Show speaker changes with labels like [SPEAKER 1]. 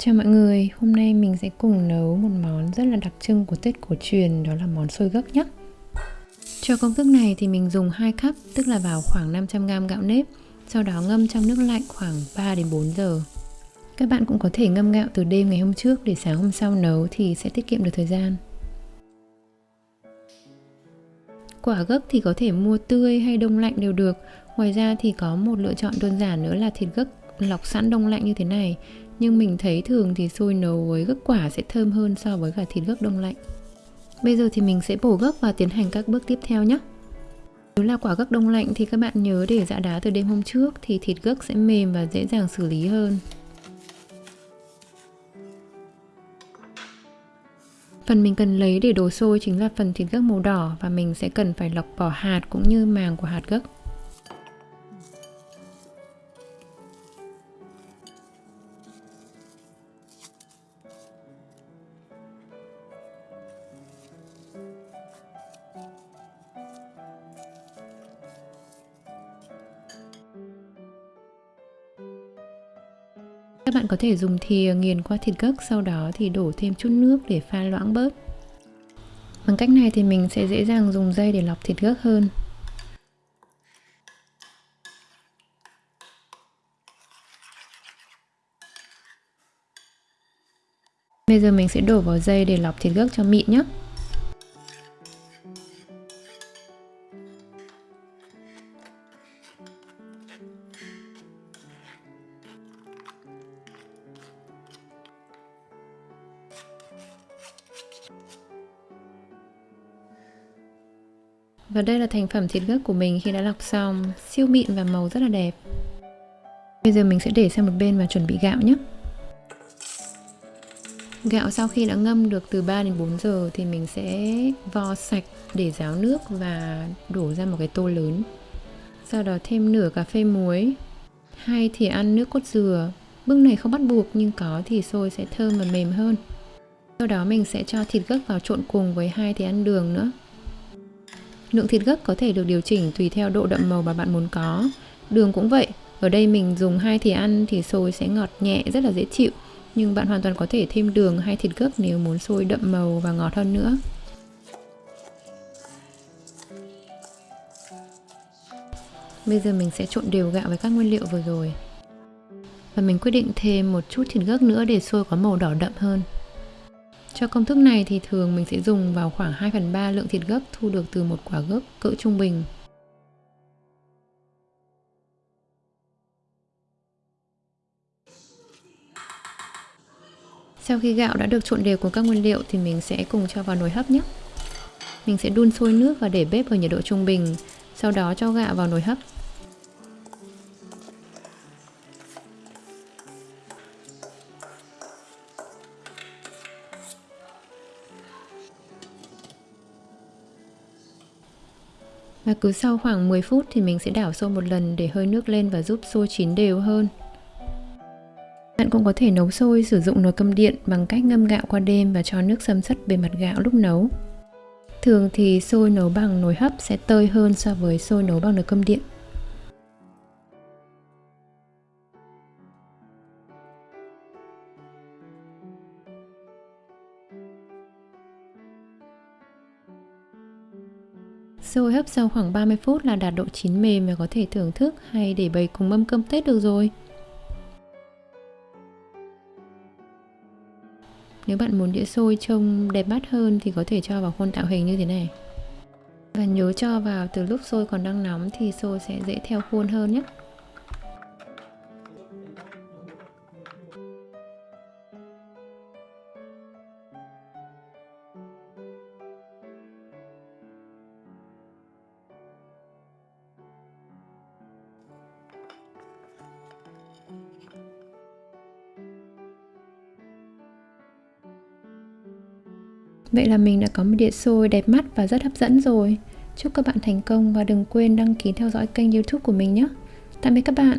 [SPEAKER 1] Chào mọi người, hôm nay mình sẽ cùng nấu một món rất là đặc trưng của Tết cổ truyền đó là món xôi gấc nhé. Cho công thức này thì mình dùng 2 cup, tức là vào khoảng 500g gạo nếp, sau đó ngâm trong nước lạnh khoảng 3 đến 4 giờ. Các bạn cũng có thể ngâm gạo từ đêm ngày hôm trước để sáng hôm sau nấu thì sẽ tiết kiệm được thời gian. Quả gấc thì có thể mua tươi hay đông lạnh đều được. Ngoài ra thì có một lựa chọn đơn giản nữa là thịt gấc lọc sẵn đông lạnh như thế này nhưng mình thấy thường thì xôi nấu với gấc quả sẽ thơm hơn so với cả thịt gấc đông lạnh. Bây giờ thì mình sẽ bổ gấc và tiến hành các bước tiếp theo nhé. Nếu là quả gấc đông lạnh thì các bạn nhớ để dạ đá từ đêm hôm trước thì thịt gấc sẽ mềm và dễ dàng xử lý hơn. Phần mình cần lấy để đổ xôi chính là phần thịt gấc màu đỏ và mình sẽ cần phải lọc bỏ hạt cũng như màng của hạt gấc. Các bạn có thể dùng thìa nghiền qua thịt gấc, sau đó thì đổ thêm chút nước để pha loãng bớt. Bằng cách này thì mình sẽ dễ dàng dùng dây để lọc thịt gấc hơn. Bây giờ mình sẽ đổ vào dây để lọc thịt gấc cho mịn nhé. Và đây là thành phẩm thịt gấc của mình khi đã lọc xong, siêu mịn và màu rất là đẹp. Bây giờ mình sẽ để sang một bên và chuẩn bị gạo nhé. Gạo sau khi đã ngâm được từ 3 đến 4 giờ thì mình sẽ vo sạch để ráo nước và đổ ra một cái tô lớn. Sau đó thêm nửa cà phê muối, hai thì ăn nước cốt dừa. Bước này không bắt buộc nhưng có thì xôi sẽ thơm và mềm hơn. Sau đó mình sẽ cho thịt gấc vào trộn cùng với hai thì ăn đường nữa. Lượng thịt gấc có thể được điều chỉnh tùy theo độ đậm màu mà bạn muốn có. Đường cũng vậy, ở đây mình dùng hai thìa ăn thì xôi sẽ ngọt nhẹ rất là dễ chịu. Nhưng bạn hoàn toàn có thể thêm đường hay thịt gấc nếu muốn xôi đậm màu và ngọt hơn nữa. Bây giờ mình sẽ trộn đều gạo với các nguyên liệu vừa rồi. Và mình quyết định thêm một chút thịt gấc nữa để xôi có màu đỏ đậm hơn. Cho công thức này thì thường mình sẽ dùng vào khoảng 2 phần 3 lượng thịt gấc thu được từ một quả gấc cỡ trung bình. Sau khi gạo đã được trộn đều cùng các nguyên liệu thì mình sẽ cùng cho vào nồi hấp nhé. Mình sẽ đun sôi nước và để bếp ở nhiệt độ trung bình, sau đó cho gạo vào nồi hấp Và cứ sau khoảng 10 phút thì mình sẽ đảo sôi một lần để hơi nước lên và giúp sôi chín đều hơn. Bạn cũng có thể nấu sôi sử dụng nồi cơm điện bằng cách ngâm gạo qua đêm và cho nước xâm sất bề mặt gạo lúc nấu. Thường thì sôi nấu bằng nồi hấp sẽ tơi hơn so với sôi nấu bằng nồi cơm điện. Xôi hấp sau khoảng 30 phút là đạt độ chín mềm và có thể thưởng thức hay để bày cùng mâm cơm Tết được rồi. Nếu bạn muốn đĩa xôi trông đẹp mắt hơn thì có thể cho vào khuôn tạo hình như thế này. Và nhớ cho vào từ lúc xôi còn đang nóng thì xôi sẽ dễ theo khuôn hơn nhé. Vậy là mình đã có một đĩa xôi đẹp mắt và rất hấp dẫn rồi. Chúc các bạn thành công và đừng quên đăng ký theo dõi kênh youtube của mình nhé. Tạm biệt các bạn.